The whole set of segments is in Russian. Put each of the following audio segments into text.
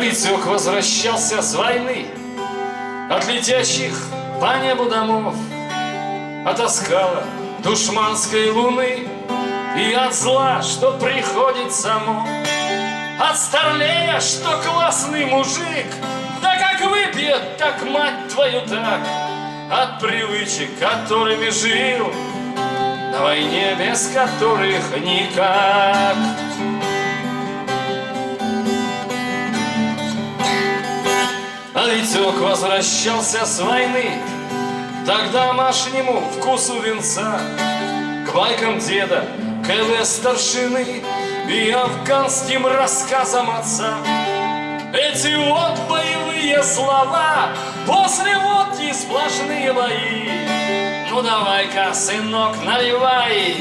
Витек возвращался с войны. От летящих по небу домов От оскала душманской луны И от зла, что приходит само. От старлея, что классный мужик Да как выпьет, так мать твою так. От привычек, которыми жил На войне, без которых никак Витек возвращался с войны. Так домашнему вкусу венца К байкам деда, КВ старшины И афганским рассказам отца. Эти вот боевые слова После водки сплошные бои. Ну давай-ка, сынок, наливай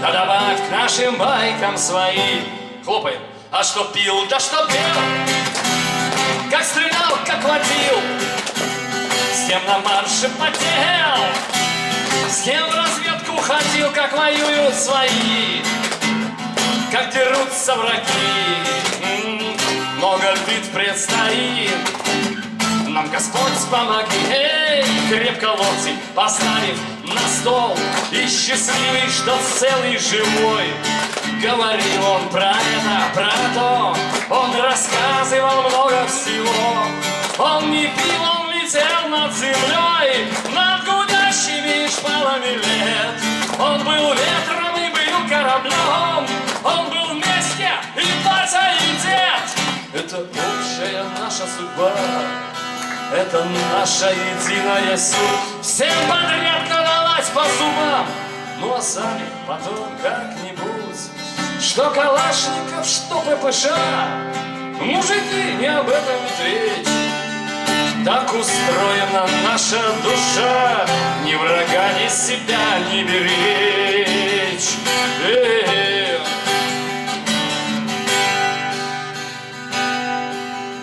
Да добавь к нашим байкам свои. Хлопаем. А что пил, да что пел кем на марше потел, с кем в разведку ходил, как воюют свои, как дерутся враги. Много бит предстоит, нам Господь помоги, эй, крепко локти поставив на стол, и счастливый, что целый живой. Говорил он про это, про то, он рассказывал много всего. Он не пил, летел над землей, над гудящими шпалами лет. Он был ветром и был кораблем, он был вместе и батя, и дед. Это общая наша судьба, это наша единая суть. Всем подряд надавать по зубам, ну а сами потом как-нибудь что Калашников, что ППШ Мужики, не об этом ведь речь Так устроена наша душа Ни врага, ни себя не беречь Эх.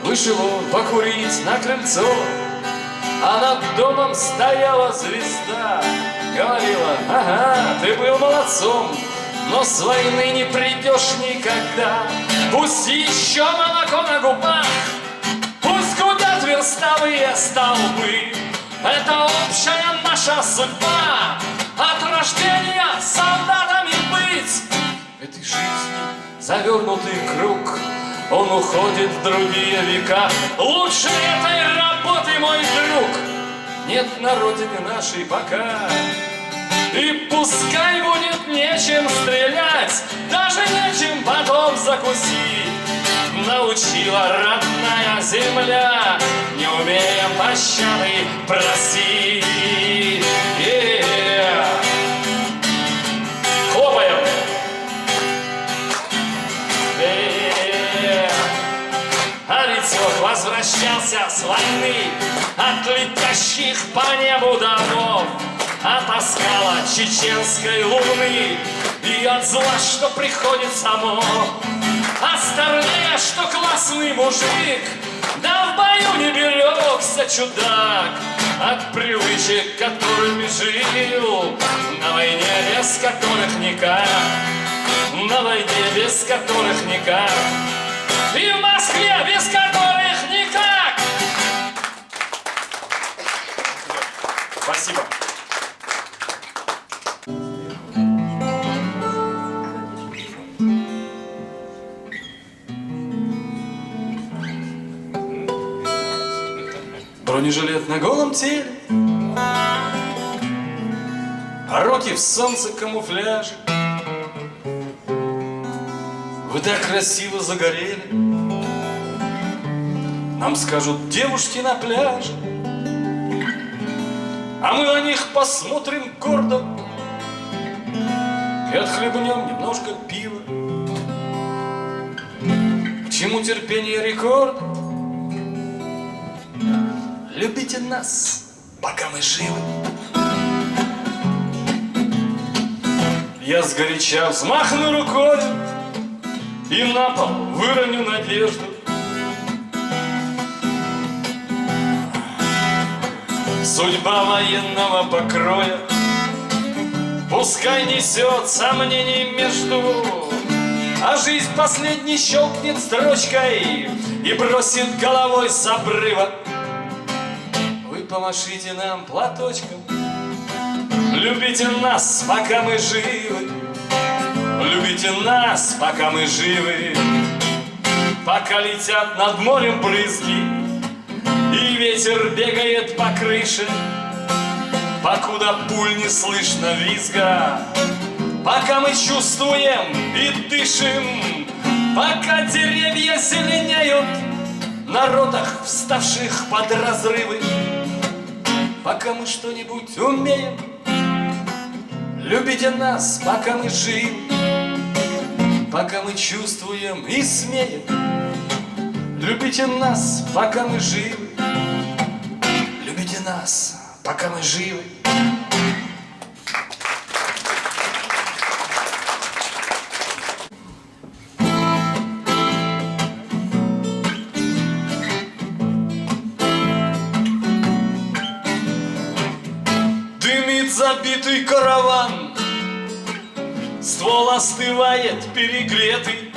Вышел он покурить на крыльцо А над домом стояла звезда Говорила, ага, ты был молодцом но с войны не придешь никогда. Пусть еще молоко на губах, верстовые столбы. Это общая наша судьба, от рождения солдатами быть. Этой жизни завернутый круг, он уходит в другие века. Лучше этой работы, мой друг, нет на родине нашей пока. И пускай будет нечем стрелять, даже нечем потом закусить. Научила родная земля, не умеем пощады просить. А возвращался с войны от летящих по небу домов. От оскала чеченской луны И от зла, что приходит само Оставляя, что классный мужик Да в бою не берегся чудак. От привычек, которыми жил На войне, без которых никак. На войне, без которых никак. И в Москве, без которых на голом теле. А руки в солнце камуфляже Вы так красиво загорели. Нам скажут девушки на пляже. А мы на них посмотрим гордо. И отхлебнем немножко пива. К чему терпение рекорда Любите нас, пока мы живы. Я сгоряча взмахну рукой И на пол выроню надежду. Судьба военного покроя Пускай несет сомнений между А жизнь последний щелкнет строчкой И бросит головой с обрыва помашите нам платочком. Любите нас, пока мы живы. Любите нас, пока мы живы. Пока летят над морем брызги И ветер бегает по крыше. Покуда пуль не слышно визга Пока мы чувствуем и дышим. Пока деревья зеленеют На ротах, вставших под разрывы Пока мы что-нибудь умеем Любите нас, пока мы живы Пока мы чувствуем и смеем. Любите нас, пока мы живы Любите нас, пока мы живы Дымит забитый караван. Ствол остывает перегретый.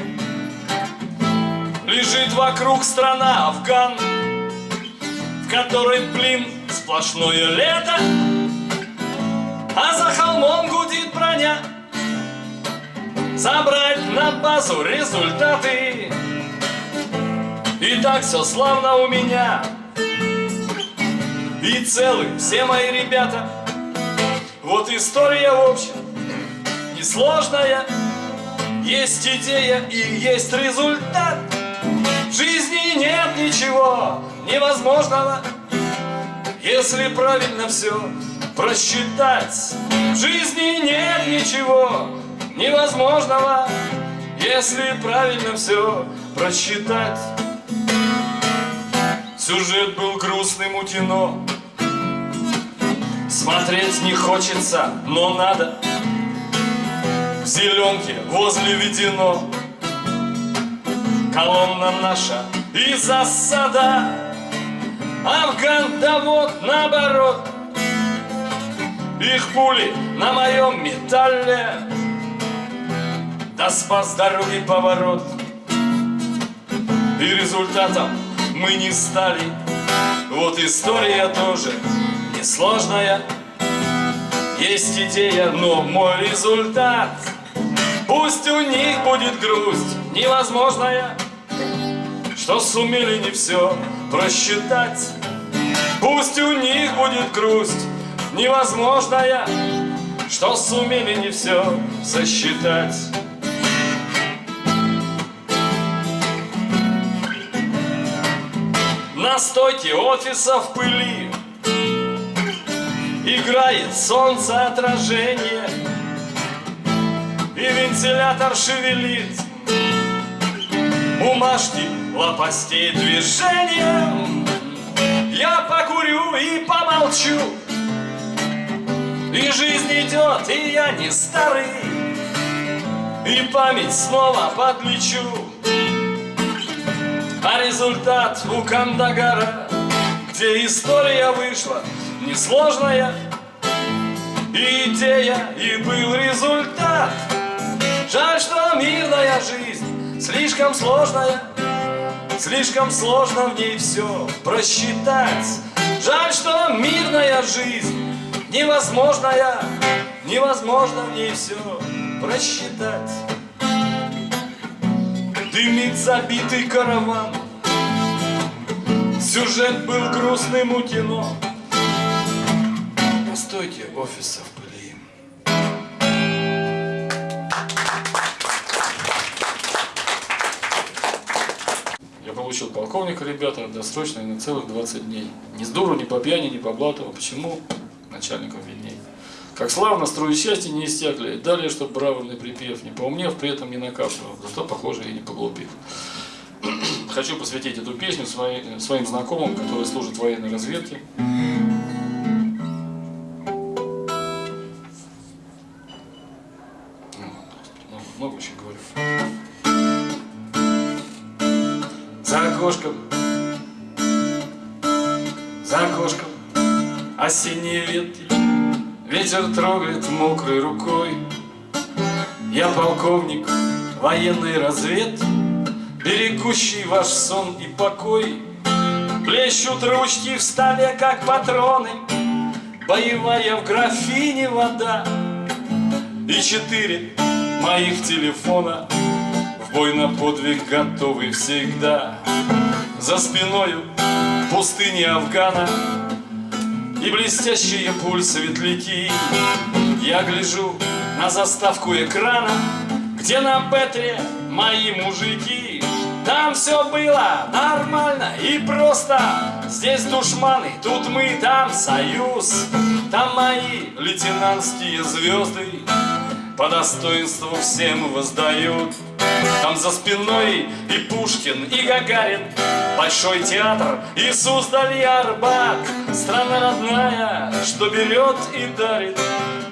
Лежит вокруг страна Афган В которой, блин, сплошное лето. А за холмом гудит броня. Забрать на базу результаты. И так все славно у меня. И целы все мои ребята Вот история в общем Несложная. Есть идея и есть результат. В жизни нет ничего невозможного. Если правильно все просчитать В жизни нет ничего невозможного. Если правильно все просчитать. Сюжет был грустным у Смотреть не хочется, но надо. В зеленке возле ведено. Колонна наша и засада. Афган, да вот наоборот. Их пули на моем металле. Да спас дороги поворот. И результатом мы не стали. Вот история тоже несложная Есть идея, но мой результат. Пусть у них будет грусть невозможная Что сумели не все просчитать. Пусть у них будет грусть невозможная Что сумели не все сосчитать. На стойке офиса в пыли Играет солнце отражение И вентилятор шевелит. Бумажки лопастей движением. Я покурю и помолчу. И жизнь идет, и я не старый. И память снова подлечу. А результат у Кандагара Где история вышла несложная идея, и был результат. Жаль, что мирная жизнь слишком сложная Слишком сложно в ней все просчитать. Жаль, что мирная жизнь невозможная Невозможно в ней все просчитать. Дымит забитый караван Сюжет был грустным у кино Постойте, офиса в пыли Я получил полковника, ребята, досрочно и на целых 20 дней. Ни с дуру, ни по пьяни, ни по блату. Почему? Начальников видней. Как славно строи счастья не истякли. Далее, чтоб бравурный припев, не поумнев, при этом не накапливал. Зато, похоже, и не поглупив. Хочу посвятить эту песню своим знакомым, которые служат в военной разведке. Много очень говорю. За окошком, за окошком. Осенние ветки. Ветер трогает мокрой рукой. Я полковник, военной разведки, Берегущий ваш сон и покой, Плещут ручки в столе, как патроны, Боевая в графине вода. И четыре моих телефона В бой на подвиг готовы всегда. За спиною пустыни Афгана. И блестящие пульс светляки Я гляжу на заставку экрана Где на Петре мои мужики. Там все было нормально и просто. Здесь душманы, тут мы, там союз. Там мои лейтенантские звезды По достоинству всем воздают. Там за спиной и Пушкин, и Гагарин Большой театр, и Суздаль, Арбат. Страна родная, что берет и дарит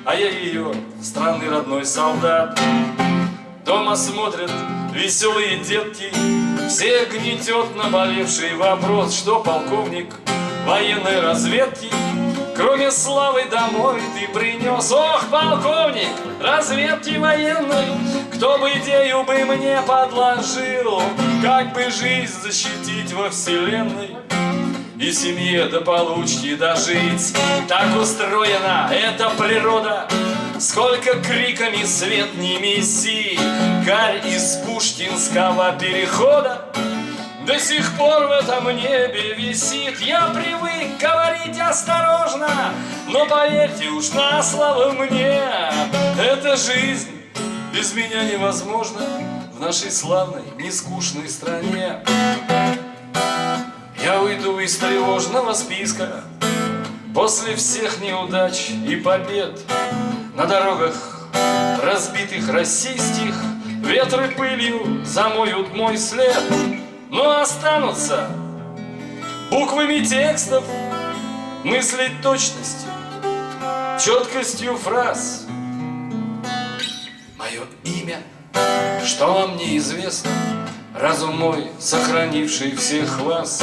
А я ее, странный родной солдат. Дома смотрят веселые детки Всех гнетет наболевший вопрос Что полковник военной разведки Кроме славы домой ты принес. Ох, полковник разведки военной Кто бы идею бы мне подложил? Как бы жизнь защитить во вселенной и семье до получки дожить? Так устроена эта природа Сколько криками свет не меси. Гарь из Пушкинского перехода до сих пор в этом небе висит. Я привык говорить осторожно Но поверьте уж на слово мне Эта жизнь без меня невозможна В нашей славной, нескучной стране. Я уйду из тревожного списка После всех неудач и побед На дорогах разбитых российских. Ветры пылью замоют мой след но останутся буквами текстов, мыслить точностью, четкостью фраз. Мое имя, что вам неизвестно, Разум мой, сохранивший всех вас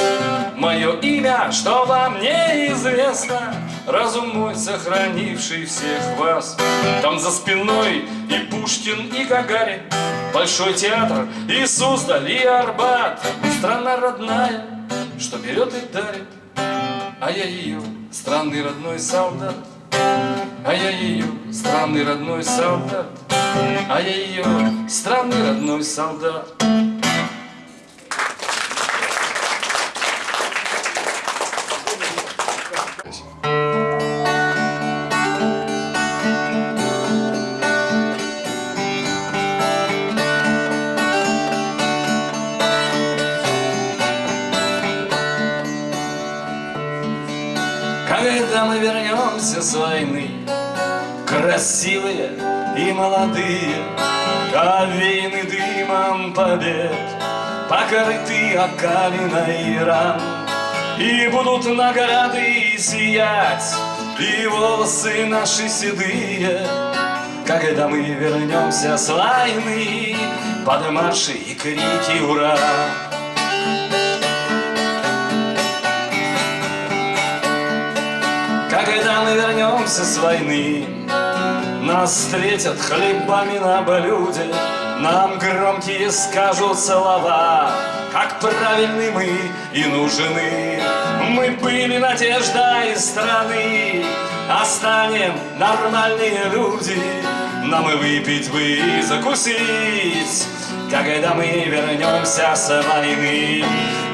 Мое имя, что вам неизвестно Разум мой, сохранивший всех вас Там за спиной и Пушкин, и Гагарин Большой театр, и Суздаль, и Арбат. Страна родная, что берет и дарит. А я ее, странный родной солдат. А я ее, странный родной солдат. А я ее, странный родной солдат Красивые и молодые Овеяны дымом побед Покрыты окалиной ран И будут награды сиять И волосы наши седые Когда мы вернемся с войны Под марши и крики «Ура!» Когда мы вернемся с войны Нас встретят хлебами на блюде Нам громкие скажут слова. Как правильны мы и нужны. Мы были надежда из страны А станем нормальные люди Нам и выпить бы и закусить. Когда мы вернемся с войны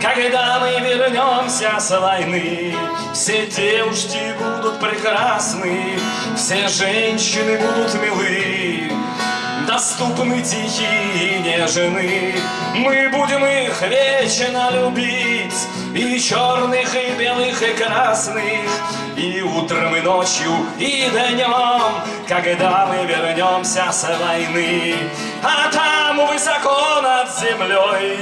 Когда мы вернемся с войны Все девушки будут прекрасны Все женщины будут милы Доступны тихие и нежны Мы будем их вечно любить И черных, и белых, и красных. И утром, и ночью, и днем Когда мы вернемся с войны. А там высоко над землей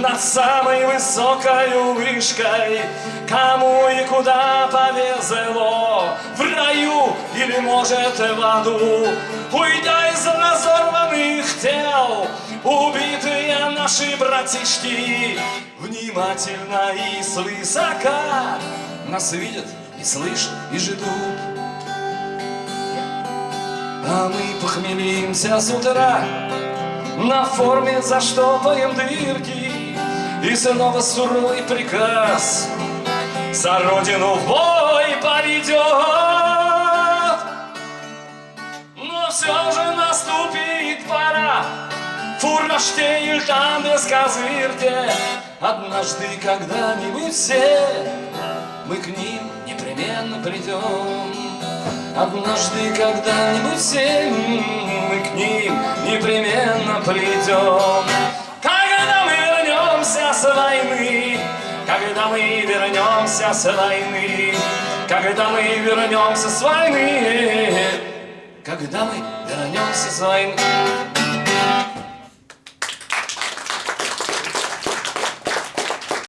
Над самой высокой вышкой Кому и куда повезло В раю или, может, в аду. Уйдя из разорванных тел Убитые наши братишки Внимательно и свысока Нас видят и слышат, и ждут. А мы похмелимся с утра на форме заштопаем дырки И снова суровый приказ. За родину в бой поведет Но все же наступит пора. Фурнаштейль там без козырьте. Однажды когда-нибудь все Мы к ним непременно придем Однажды когда-нибудь все Мы к ним непременно придем с войны. Когда мы вернемся с войны Когда мы вернемся с войны. Когда мы вернемся с войны